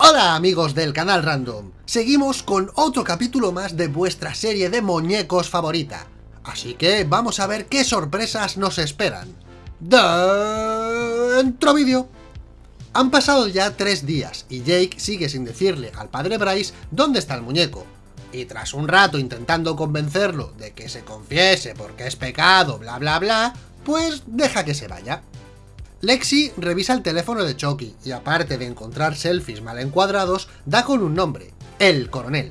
Hola amigos del canal Random, seguimos con otro capítulo más de vuestra serie de muñecos favorita, así que vamos a ver qué sorpresas nos esperan. Dentro vídeo. Han pasado ya tres días y Jake sigue sin decirle al padre Bryce dónde está el muñeco, y tras un rato intentando convencerlo de que se confiese porque es pecado, bla bla bla, pues deja que se vaya. Lexi revisa el teléfono de Chucky y aparte de encontrar selfies mal encuadrados, da con un nombre, el coronel.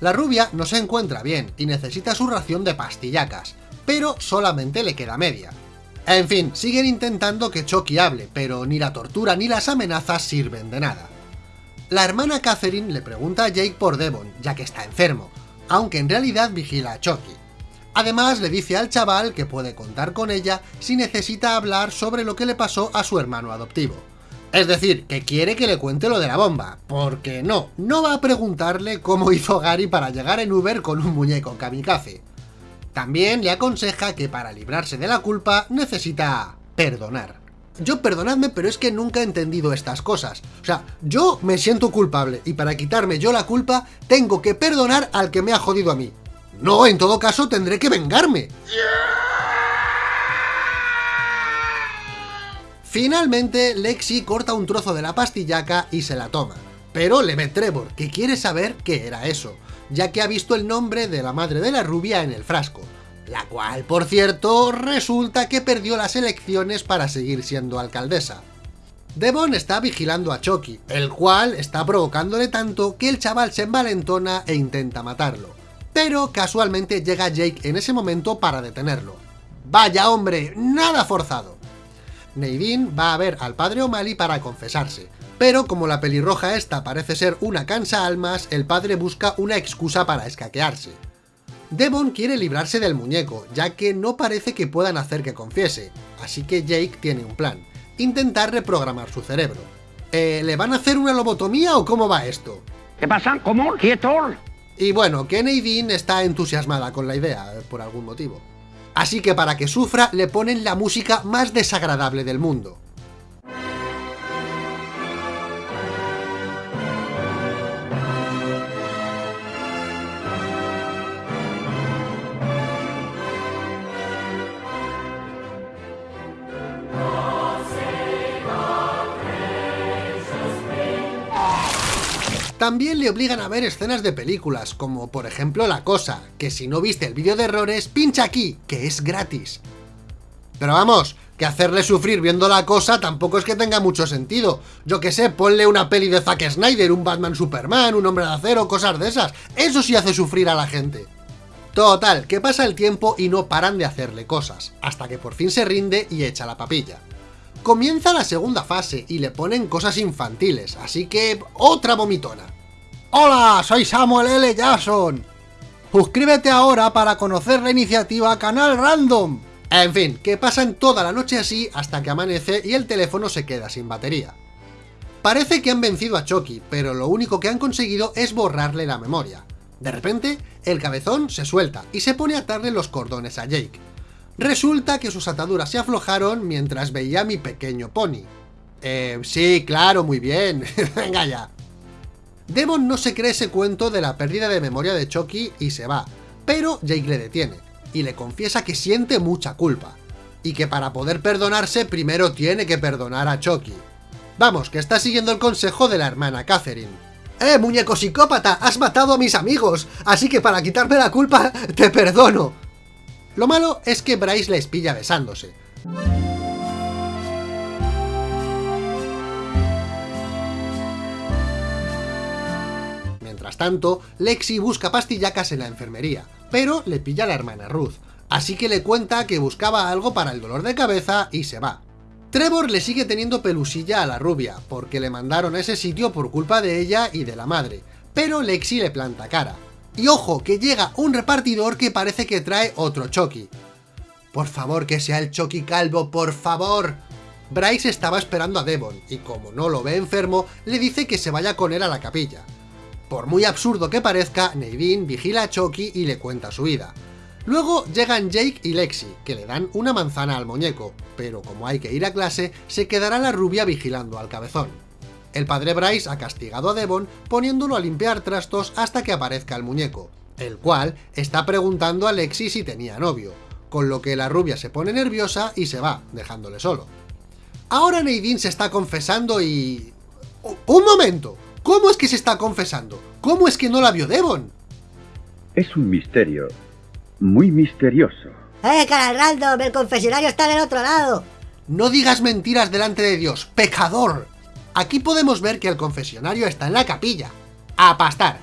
La rubia no se encuentra bien y necesita su ración de pastillacas, pero solamente le queda media. En fin, siguen intentando que Chucky hable, pero ni la tortura ni las amenazas sirven de nada. La hermana Catherine le pregunta a Jake por Devon, ya que está enfermo, aunque en realidad vigila a Chucky. Además le dice al chaval que puede contar con ella si necesita hablar sobre lo que le pasó a su hermano adoptivo. Es decir, que quiere que le cuente lo de la bomba, porque no, no va a preguntarle cómo hizo Gary para llegar en Uber con un muñeco kamikaze. También le aconseja que para librarse de la culpa necesita perdonar. Yo perdonadme, pero es que nunca he entendido estas cosas. O sea, yo me siento culpable y para quitarme yo la culpa tengo que perdonar al que me ha jodido a mí. No, en todo caso tendré que vengarme. Finalmente, Lexi corta un trozo de la pastillaca y se la toma. Pero le ve Trevor, que quiere saber qué era eso, ya que ha visto el nombre de la madre de la rubia en el frasco, la cual, por cierto, resulta que perdió las elecciones para seguir siendo alcaldesa. Devon está vigilando a Chucky, el cual está provocándole tanto que el chaval se envalentona e intenta matarlo pero casualmente llega Jake en ese momento para detenerlo. ¡Vaya hombre! ¡Nada forzado! Nadine va a ver al padre O'Malley para confesarse, pero como la pelirroja esta parece ser una cansa almas, el padre busca una excusa para escaquearse. Devon quiere librarse del muñeco, ya que no parece que puedan hacer que confiese, así que Jake tiene un plan, intentar reprogramar su cerebro. Eh, ¿Le van a hacer una lobotomía o cómo va esto? ¿Qué pasa? ¿Cómo? ¿Quieto? Y bueno, que Nadine está entusiasmada con la idea, por algún motivo. Así que para que sufra, le ponen la música más desagradable del mundo. También le obligan a ver escenas de películas, como por ejemplo La Cosa, que si no viste el vídeo de errores, pincha aquí, que es gratis. Pero vamos, que hacerle sufrir viendo La Cosa tampoco es que tenga mucho sentido. Yo que sé, ponle una peli de Zack Snyder, un Batman Superman, un Hombre de Acero, cosas de esas. Eso sí hace sufrir a la gente. Total, que pasa el tiempo y no paran de hacerle cosas, hasta que por fin se rinde y echa la papilla. Comienza la segunda fase y le ponen cosas infantiles, así que otra vomitona. ¡Hola! Soy Samuel L. Jackson. Suscríbete ahora para conocer la iniciativa Canal Random. En fin, que pasan toda la noche así hasta que amanece y el teléfono se queda sin batería. Parece que han vencido a Chucky, pero lo único que han conseguido es borrarle la memoria. De repente, el cabezón se suelta y se pone a atarle los cordones a Jake. Resulta que sus ataduras se aflojaron mientras veía a mi pequeño pony. Eh, sí, claro, muy bien. Venga ya. Devon no se cree ese cuento de la pérdida de memoria de Chucky y se va, pero Jake le detiene, y le confiesa que siente mucha culpa, y que para poder perdonarse primero tiene que perdonar a Chucky. Vamos, que está siguiendo el consejo de la hermana Catherine. ¡Eh, muñeco psicópata! ¡Has matado a mis amigos! Así que para quitarme la culpa, te perdono. Lo malo es que Bryce les pilla besándose. Mientras tanto, Lexi busca pastillacas en la enfermería, pero le pilla a la hermana Ruth, así que le cuenta que buscaba algo para el dolor de cabeza y se va. Trevor le sigue teniendo pelusilla a la rubia, porque le mandaron a ese sitio por culpa de ella y de la madre, pero Lexi le planta cara. Y ojo, que llega un repartidor que parece que trae otro Chucky. Por favor, que sea el Chucky calvo, por favor. Bryce estaba esperando a Devon, y como no lo ve enfermo, le dice que se vaya con él a la capilla. Por muy absurdo que parezca, Nadine vigila a Chucky y le cuenta su vida. Luego llegan Jake y Lexi, que le dan una manzana al muñeco, pero como hay que ir a clase, se quedará la rubia vigilando al cabezón. El padre Bryce ha castigado a Devon poniéndolo a limpiar trastos hasta que aparezca el muñeco, el cual está preguntando a Lexi si tenía novio, con lo que la rubia se pone nerviosa y se va, dejándole solo. Ahora Nadine se está confesando y... ¡Un momento! ¿Cómo es que se está confesando? ¿Cómo es que no la vio Devon? Es un misterio. Muy misterioso. ¡Eh, cara random! ¡El confesionario está en el otro lado! No digas mentiras delante de Dios, pecador. Aquí podemos ver que el confesionario está en la capilla. A pastar.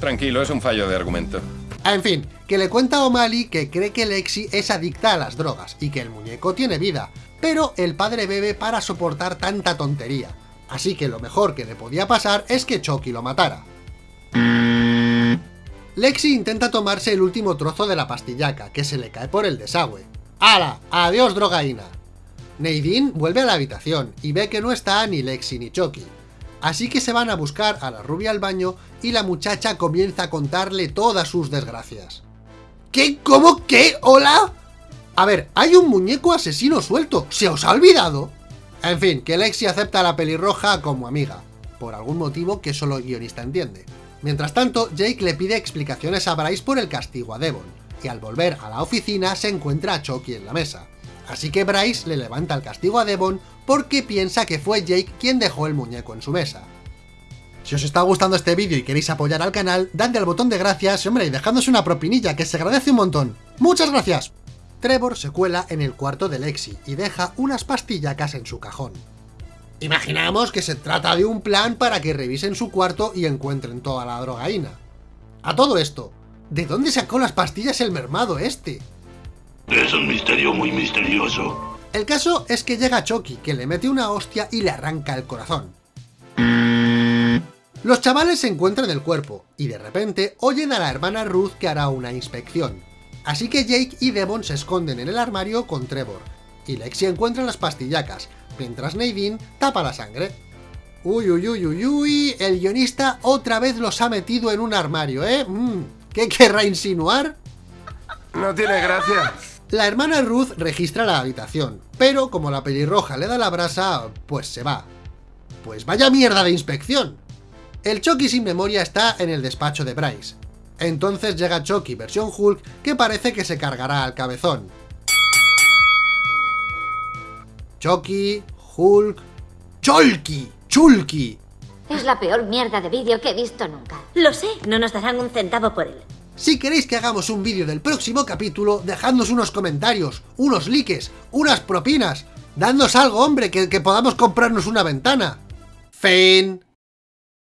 Tranquilo, es un fallo de argumento. En fin, que le cuenta a O'Malley que cree que Lexi es adicta a las drogas y que el muñeco tiene vida, pero el padre bebe para soportar tanta tontería, así que lo mejor que le podía pasar es que Chucky lo matara. Lexi intenta tomarse el último trozo de la pastillaca, que se le cae por el desagüe. ¡Hala! ¡Adiós, drogaína! Nadine vuelve a la habitación y ve que no está ni Lexi ni Chucky. Así que se van a buscar a la rubia al baño y la muchacha comienza a contarle todas sus desgracias. ¿Qué? ¿Cómo? ¿Qué? ¿Hola? A ver, hay un muñeco asesino suelto, ¿se os ha olvidado? En fin, que Lexi acepta a la pelirroja como amiga, por algún motivo que solo el guionista entiende. Mientras tanto, Jake le pide explicaciones a Bryce por el castigo a Devon, y al volver a la oficina se encuentra a Chucky en la mesa. Así que Bryce le levanta el castigo a Devon porque piensa que fue Jake quien dejó el muñeco en su mesa. Si os está gustando este vídeo y queréis apoyar al canal, dadle al botón de gracias hombre, y dejadnos una propinilla que se agradece un montón. ¡Muchas gracias! Trevor se cuela en el cuarto de Lexi y deja unas pastillacas en su cajón. Imaginamos que se trata de un plan para que revisen su cuarto y encuentren toda la drogaína. A todo esto, ¿de dónde sacó las pastillas el mermado este? Es un misterio muy misterioso. El caso es que llega Chucky, que le mete una hostia y le arranca el corazón. Los chavales se encuentran el cuerpo, y de repente oyen a la hermana Ruth que hará una inspección. Así que Jake y Devon se esconden en el armario con Trevor, y Lexi encuentra las pastillacas, mientras Nadine tapa la sangre. Uy, uy, uy, uy, uy, el guionista otra vez los ha metido en un armario, ¿eh? Mm, ¿Qué querrá insinuar? No tiene gracia. La hermana Ruth registra la habitación, pero como la pelirroja le da la brasa, pues se va. Pues vaya mierda de inspección. El Chucky sin memoria está en el despacho de Bryce. Entonces llega Chucky versión Hulk que parece que se cargará al cabezón. Chucky, Hulk... ¡Cholky! ¡Chulky! Es la peor mierda de vídeo que he visto nunca. Lo sé, no nos darán un centavo por él. Si queréis que hagamos un vídeo del próximo capítulo, dejadnos unos comentarios, unos likes, unas propinas. Dadnos algo, hombre, que, podamos comprarnos una ventana. Fin.